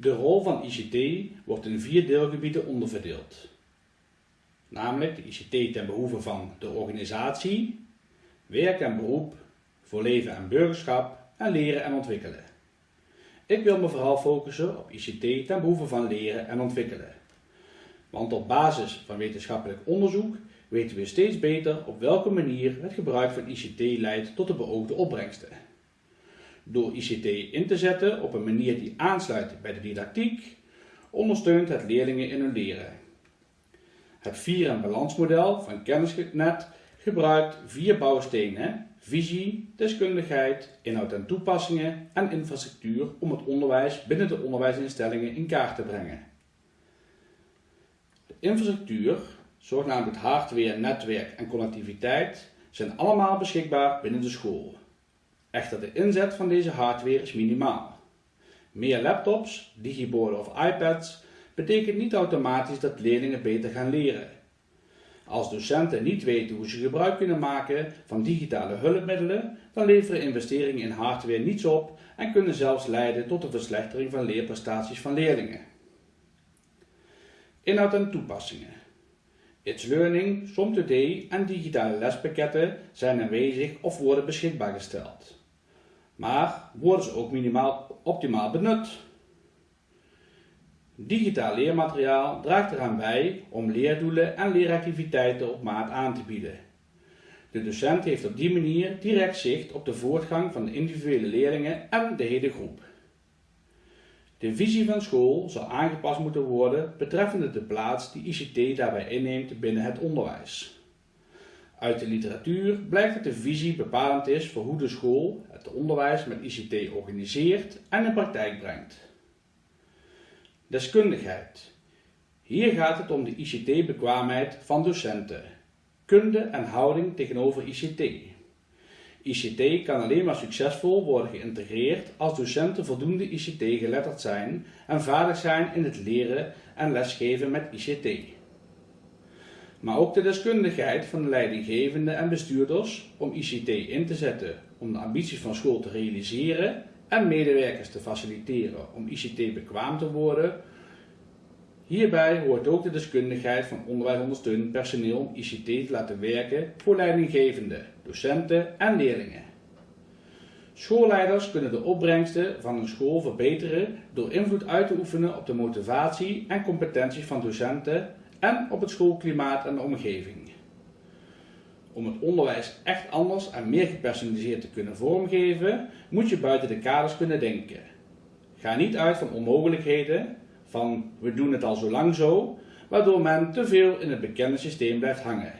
De rol van ICT wordt in vier deelgebieden onderverdeeld. Namelijk de ICT ten behoeve van de organisatie, werk en beroep, voor leven en burgerschap en leren en ontwikkelen. Ik wil me vooral focussen op ICT ten behoeve van leren en ontwikkelen. Want op basis van wetenschappelijk onderzoek weten we steeds beter op welke manier het gebruik van ICT leidt tot de beoogde opbrengsten. Door ICT in te zetten op een manier die aansluit bij de didactiek, ondersteunt het leerlingen in hun leren. Het vier- en balansmodel van Kennisnet gebruikt vier bouwstenen, visie, deskundigheid, inhoud en toepassingen en infrastructuur om het onderwijs binnen de onderwijsinstellingen in kaart te brengen. De infrastructuur, zogenaamd hardware, netwerk en connectiviteit, zijn allemaal beschikbaar binnen de school. Echter de inzet van deze hardware is minimaal. Meer laptops, digiborden of iPads betekent niet automatisch dat leerlingen beter gaan leren. Als docenten niet weten hoe ze gebruik kunnen maken van digitale hulpmiddelen, dan leveren investeringen in hardware niets op en kunnen zelfs leiden tot een verslechtering van leerprestaties van leerlingen. Inhoud en toepassingen. It's Learning, SomToday en digitale lespakketten zijn aanwezig of worden beschikbaar gesteld. Maar worden ze ook minimaal optimaal benut? Digitaal leermateriaal draagt eraan bij om leerdoelen en leeractiviteiten op maat aan te bieden. De docent heeft op die manier direct zicht op de voortgang van de individuele leerlingen en de hele groep. De visie van school zal aangepast moeten worden betreffende de plaats die ICT daarbij inneemt binnen het onderwijs. Uit de literatuur blijkt dat de visie bepalend is voor hoe de school het onderwijs met ICT organiseert en in praktijk brengt. Deskundigheid. Hier gaat het om de ICT-bekwaamheid van docenten, kunde en houding tegenover ICT. ICT kan alleen maar succesvol worden geïntegreerd als docenten voldoende ICT geletterd zijn en vaardig zijn in het leren en lesgeven met ICT. Maar ook de deskundigheid van de leidinggevende en bestuurders om ICT in te zetten om de ambities van school te realiseren en medewerkers te faciliteren om ICT bekwaam te worden. Hierbij hoort ook de deskundigheid van onderwijsondersteunend personeel om ICT te laten werken voor leidinggevenden, docenten en leerlingen. Schoolleiders kunnen de opbrengsten van een school verbeteren door invloed uit te oefenen op de motivatie en competenties van docenten en op het schoolklimaat en de omgeving. Om het onderwijs echt anders en meer gepersonaliseerd te kunnen vormgeven, moet je buiten de kaders kunnen denken. Ga niet uit van onmogelijkheden, van we doen het al zo lang zo, waardoor men te veel in het bekende systeem blijft hangen.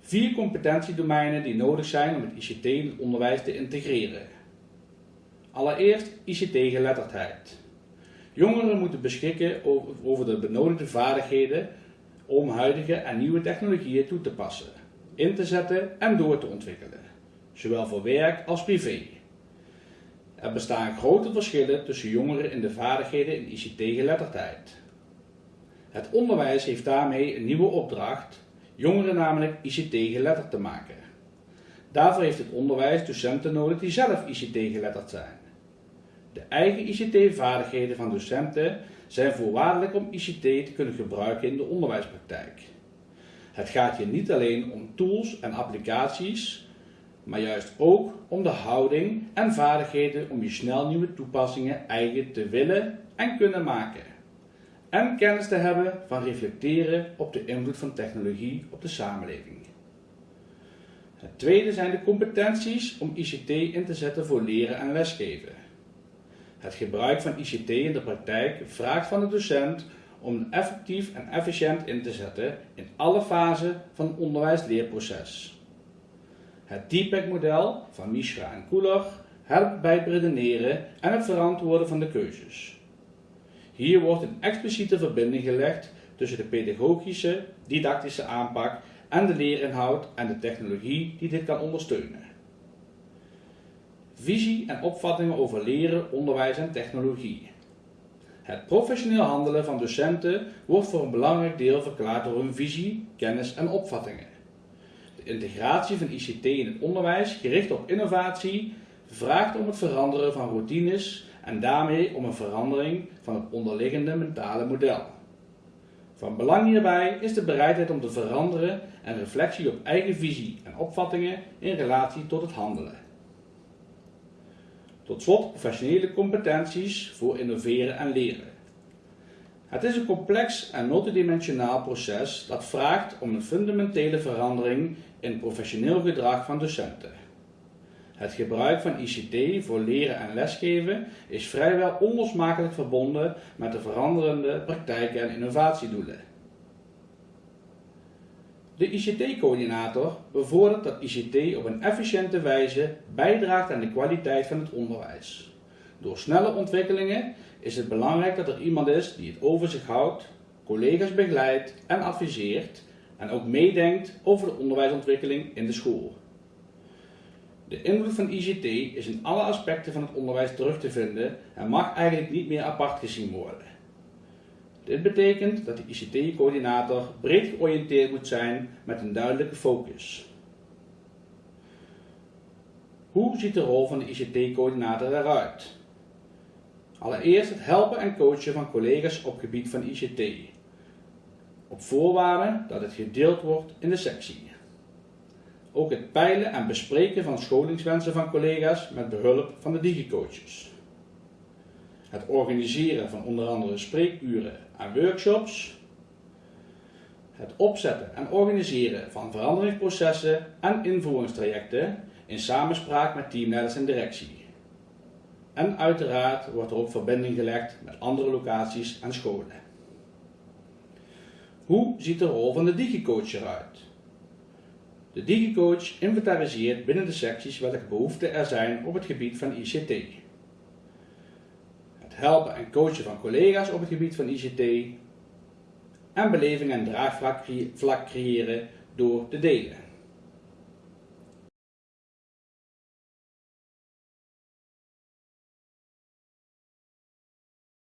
Vier competentiedomeinen die nodig zijn om het ICT in het onderwijs te integreren. Allereerst ICT-geletterdheid. Jongeren moeten beschikken over de benodigde vaardigheden om huidige en nieuwe technologieën toe te passen, in te zetten en door te ontwikkelen, zowel voor werk als privé. Er bestaan grote verschillen tussen jongeren in de vaardigheden in ICT-geletterdheid. Het onderwijs heeft daarmee een nieuwe opdracht, jongeren namelijk ICT-geletterd te maken. Daarvoor heeft het onderwijs docenten nodig die zelf ICT-geletterd zijn. De eigen ICT-vaardigheden van docenten zijn voorwaardelijk om ICT te kunnen gebruiken in de onderwijspraktijk. Het gaat hier niet alleen om tools en applicaties, maar juist ook om de houding en vaardigheden om je snel nieuwe toepassingen eigen te willen en kunnen maken. En kennis te hebben van reflecteren op de invloed van technologie op de samenleving. Het tweede zijn de competenties om ICT in te zetten voor leren en lesgeven. Het gebruik van ICT in de praktijk vraagt van de docent om effectief en efficiënt in te zetten in alle fasen van het onderwijs-leerproces. Het DPEC-model van Mishra en Koeler helpt bij het redeneren en het verantwoorden van de keuzes. Hier wordt een expliciete verbinding gelegd tussen de pedagogische, didactische aanpak en de leerinhoud en de technologie die dit kan ondersteunen. Visie en opvattingen over leren, onderwijs en technologie. Het professioneel handelen van docenten wordt voor een belangrijk deel verklaard door hun visie, kennis en opvattingen. De integratie van ICT in het onderwijs, gericht op innovatie, vraagt om het veranderen van routines en daarmee om een verandering van het onderliggende mentale model. Van belang hierbij is de bereidheid om te veranderen en reflectie op eigen visie en opvattingen in relatie tot het handelen. Tot slot professionele competenties voor innoveren en leren. Het is een complex en multidimensionaal proces dat vraagt om een fundamentele verandering in professioneel gedrag van docenten. Het gebruik van ICT voor leren en lesgeven is vrijwel onlosmakelijk verbonden met de veranderende praktijken en innovatiedoelen. De ICT-coördinator bevordert dat ICT op een efficiënte wijze bijdraagt aan de kwaliteit van het onderwijs. Door snelle ontwikkelingen is het belangrijk dat er iemand is die het over zich houdt, collega's begeleidt en adviseert en ook meedenkt over de onderwijsontwikkeling in de school. De invloed van ICT is in alle aspecten van het onderwijs terug te vinden en mag eigenlijk niet meer apart gezien worden. Dit betekent dat de ICT-coördinator breed georiënteerd moet zijn met een duidelijke focus. Hoe ziet de rol van de ICT-coördinator eruit? Allereerst het helpen en coachen van collega's op gebied van ICT. Op voorwaarde dat het gedeeld wordt in de sectie. Ook het peilen en bespreken van scholingswensen van collega's met behulp van de digicoaches. Het organiseren van onder andere spreekuren en workshops. Het opzetten en organiseren van veranderingsprocessen en invoeringstrajecten in samenspraak met teamleiders en directie. En uiteraard wordt er ook verbinding gelegd met andere locaties en scholen. Hoe ziet de rol van de digicoach eruit? De digicoach inventariseert binnen de secties welke behoeften er zijn op het gebied van ICT. Helpen en coachen van collega's op het gebied van ICT. En beleving en draagvlak creëren door te delen.